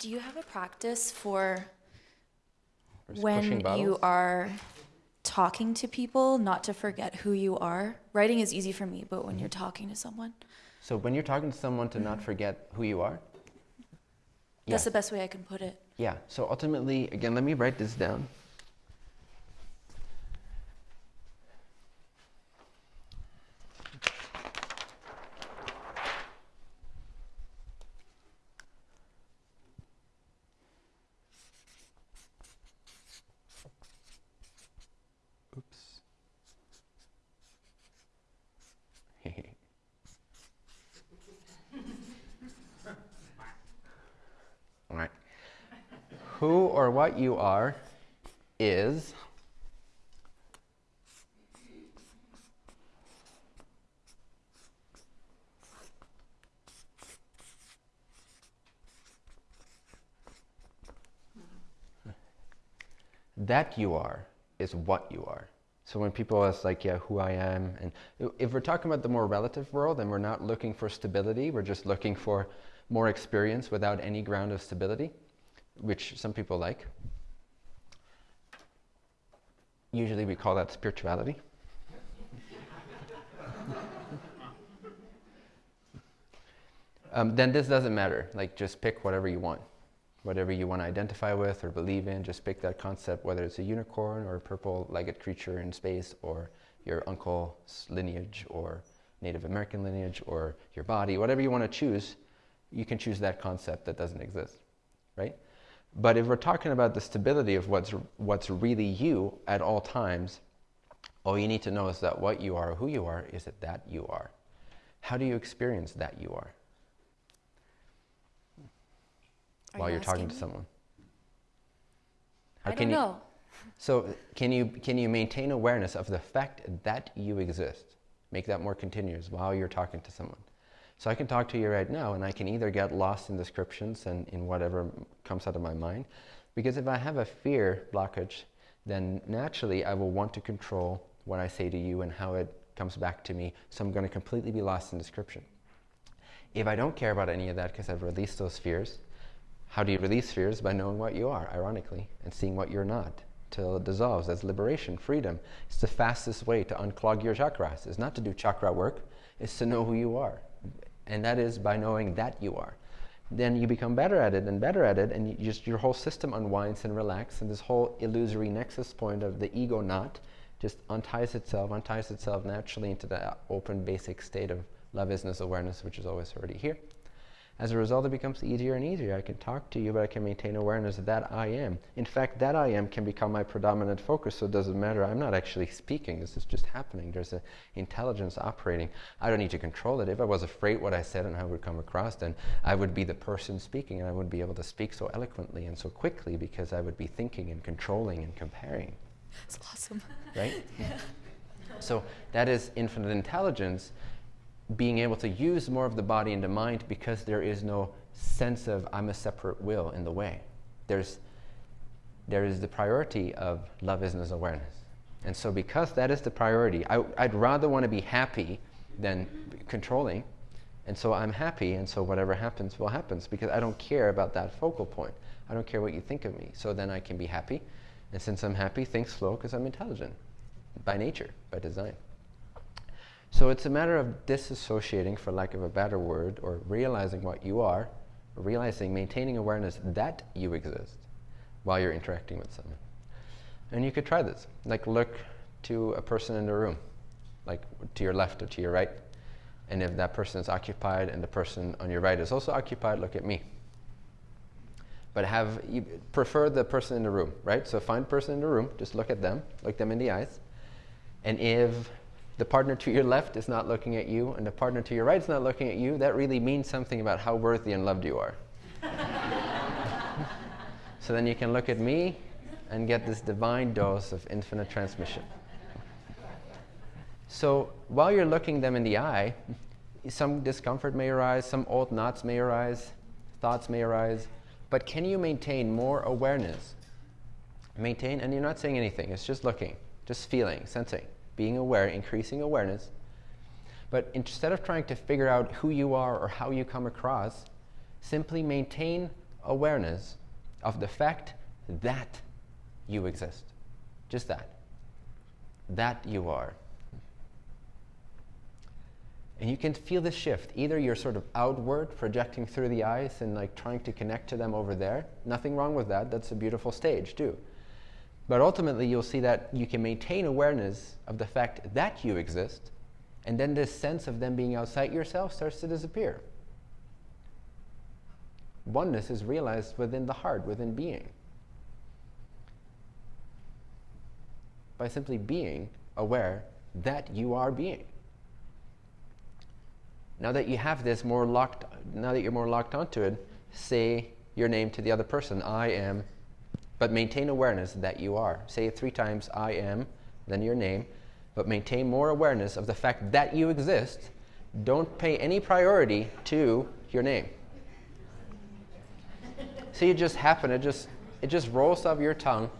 Do you have a practice for just when you are talking to people not to forget who you are? Writing is easy for me, but when you're Mm-hmm. talking to someone, So when you're talking to someone to not forget who you are? Mm-hmm. that's the best way I can put it. Yeah, so ultimately, again, let me write this down. Oops. All right. Who or what you are is that you are is what you are. So when people ask like, yeah, who I am, and if we're talking about the more relative world and we're not looking for stability, we're just looking for more experience without any ground of stability, which some people like. Usually we call that spirituality. um, then this doesn't matter. Like just pick whatever you want. Whatever you want to identify with or believe in, just pick that concept, whether it's a unicorn or a purple-legged creature in space or your uncle's lineage or Native American lineage or your body, whatever you want to choose, you can choose that concept that doesn't exist, right? But if we're talking about the stability of what's, what's really you at all times, all you need to know is that what you are, who you are, is that that you are. How do you experience that you are? Are while you you're talking to me? someone? I can don't you, know. So can you, can you maintain awareness of the fact that you exist? Make that more continuous while you're talking to someone. So I can talk to you right now and I can either get lost in descriptions and in whatever comes out of my mind. Because if I have a fear blockage, then naturally I will want to control what I say to you and how it comes back to me. So I'm going to completely be lost in description. If I don't care about any of that because I've released those fears, how do you release fears? By knowing what you are, ironically, and seeing what you're not till it dissolves. That's liberation, freedom. It's the fastest way to unclog your chakras. It's not to do chakra work, it's to know who you are. And that is by knowing that you are. Then you become better at it and better at it, and you just your whole system unwinds and relaxes, and this whole illusory nexus point of the ego knot just unties itself, unties itself naturally into the open basic state of love isness awareness, which is always already here. As a result, it becomes easier and easier. I can talk to you, but I can maintain awareness of that I am. In fact, that I am can become my predominant focus, so it doesn't matter. I'm not actually speaking. This is just happening. There's an intelligence operating. I don't need to control it. If I was afraid what I said and how it would come across, then I would be the person speaking, and I wouldn't be able to speak so eloquently and so quickly because I would be thinking and controlling and comparing It's awesome. right? yeah. So that is infinite intelligence being able to use more of the body and the mind because there is no sense of I'm a separate will in the way. There's, there is the priority of love isness awareness. And so because that is the priority, I, I'd rather want to be happy than controlling. And so I'm happy, and so whatever happens will happen because I don't care about that focal point. I don't care what you think of me. So then I can be happy. And since I'm happy, think slow because I'm intelligent by nature, by design. So it's a matter of disassociating, for lack of a better word, or realizing what you are, realizing, maintaining awareness that you exist while you're interacting with someone. And you could try this. Like look to a person in the room, like to your left or to your right. And if that person is occupied and the person on your right is also occupied, look at me. But have you prefer the person in the room, right? So find person in the room, just look at them, look them in the eyes. And if the partner to your left is not looking at you and the partner to your right is not looking at you, that really means something about how worthy and loved you are. so then you can look at me and get this divine dose of infinite transmission. So while you're looking them in the eye, some discomfort may arise, some old knots may arise, thoughts may arise, but can you maintain more awareness? Maintain, and you're not saying anything, it's just looking, just feeling, sensing, being aware, increasing awareness. But instead of trying to figure out who you are or how you come across, simply maintain awareness of the fact that you exist. Just that. That you are. And you can feel the shift. Either you're sort of outward, projecting through the eyes and like trying to connect to them over there. Nothing wrong with that. That's a beautiful stage, too. But ultimately, you'll see that you can maintain awareness of the fact that you exist, and then this sense of them being outside yourself starts to disappear. Oneness is realized within the heart, within being. By simply being aware that you are being. Now that you have this more locked, now that you're more locked onto it, say your name to the other person. I am but maintain awareness that you are. Say it three times I am, then your name, but maintain more awareness of the fact that you exist. Don't pay any priority to your name. See, it just happened. It just, it just rolls off your tongue,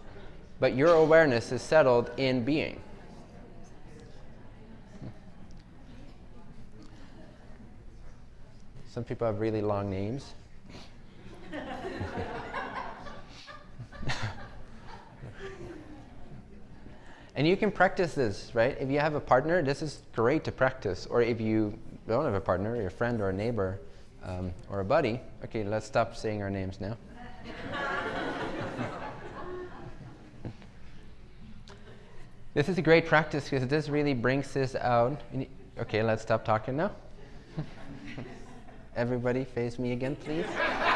but your awareness is settled in being. Some people have really long names. And you can practice this, right? If you have a partner, this is great to practice. Or if you don't have a partner, your friend or a neighbor um, or a buddy. Okay, let's stop saying our names now. this is a great practice because this really brings this out. Okay, let's stop talking now. Everybody face me again, please.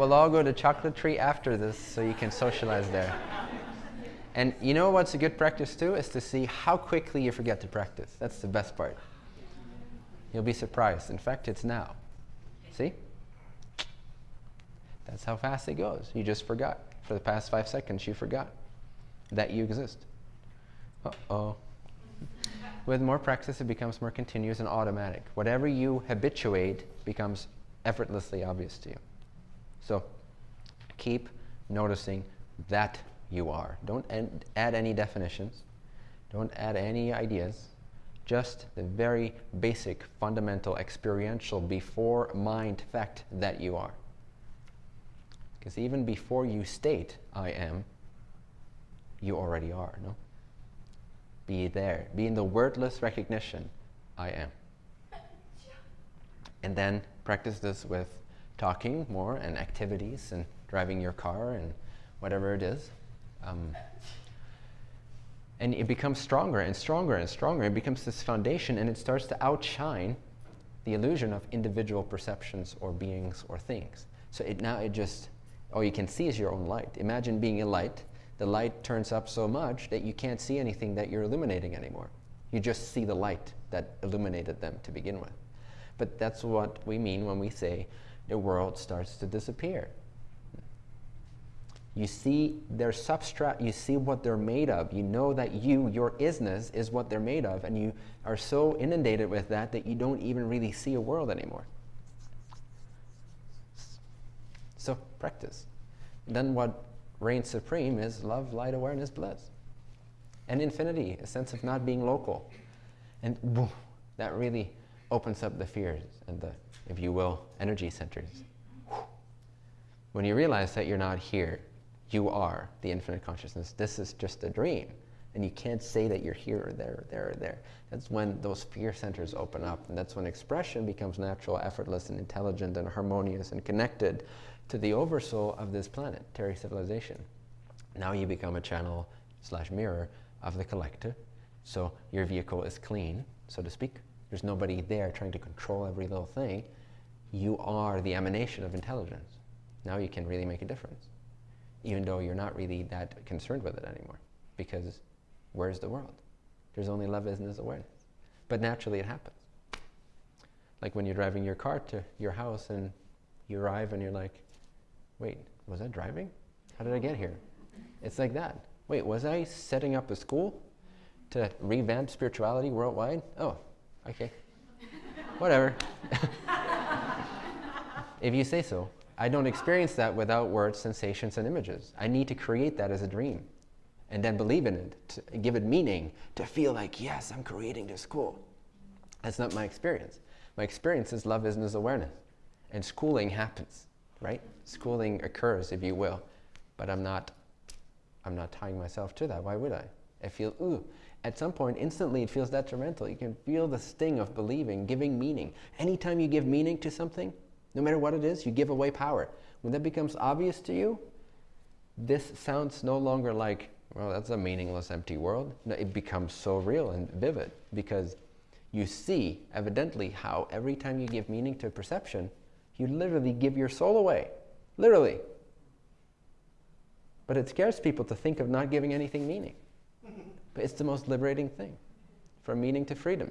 We'll all go to Chocolate Tree after this so you can socialize there. And you know what's a good practice too? Is to see how quickly you forget to practice. That's the best part. You'll be surprised. In fact, it's now. See? That's how fast it goes. You just forgot. For the past five seconds, you forgot that you exist. Uh oh. With more practice, it becomes more continuous and automatic. Whatever you habituate becomes effortlessly obvious to you. So keep noticing that you are. Don't add any definitions. Don't add any ideas. Just the very basic, fundamental, experiential, before mind fact that you are. Because even before you state, I am, you already are, no? Be there. Be in the wordless recognition, I am. And then practice this with talking more and activities and driving your car and whatever it is. Um, and it becomes stronger and stronger and stronger. It becomes this foundation and it starts to outshine the illusion of individual perceptions or beings or things. So it now it just, all you can see is your own light. Imagine being a light. The light turns up so much that you can't see anything that you're illuminating anymore. You just see the light that illuminated them to begin with. But that's what we mean when we say the world starts to disappear. You see their substrate, you see what they're made of. You know that you, your isness, is what they're made of, and you are so inundated with that that you don't even really see a world anymore. So practice. Then what reigns supreme is love, light, awareness, bliss. And infinity, a sense of not being local. And that really opens up the fears and the if you will, energy centers. When you realize that you're not here, you are the infinite consciousness. This is just a dream. And you can't say that you're here or there or there or there. That's when those fear centers open up. And that's when expression becomes natural, effortless, and intelligent, and harmonious, and connected to the oversoul of this planet, Terry civilization. Now you become a channel slash mirror of the collective. So your vehicle is clean, so to speak. There's nobody there trying to control every little thing you are the emanation of intelligence. Now you can really make a difference, even though you're not really that concerned with it anymore. Because where's the world? There's only love, isness, awareness. But naturally it happens. Like when you're driving your car to your house and you arrive and you're like, wait, was I driving? How did I get here? It's like that. Wait, was I setting up a school to revamp spirituality worldwide? Oh, okay. Whatever. if you say so. I don't experience that without words, sensations, and images. I need to create that as a dream and then believe in it, to give it meaning, to feel like, yes, I'm creating this school. That's not my experience. My experience is love isness awareness. And schooling happens, right? Schooling occurs, if you will. But I'm not, I'm not tying myself to that. Why would I? I feel, ooh. At some point, instantly it feels detrimental. You can feel the sting of believing, giving meaning. Anytime you give meaning to something, no matter what it is, you give away power. When that becomes obvious to you, this sounds no longer like, well, that's a meaningless, empty world. No, it becomes so real and vivid because you see, evidently, how every time you give meaning to a perception, you literally give your soul away. Literally. But it scares people to think of not giving anything meaning. But it's the most liberating thing from meaning to freedom.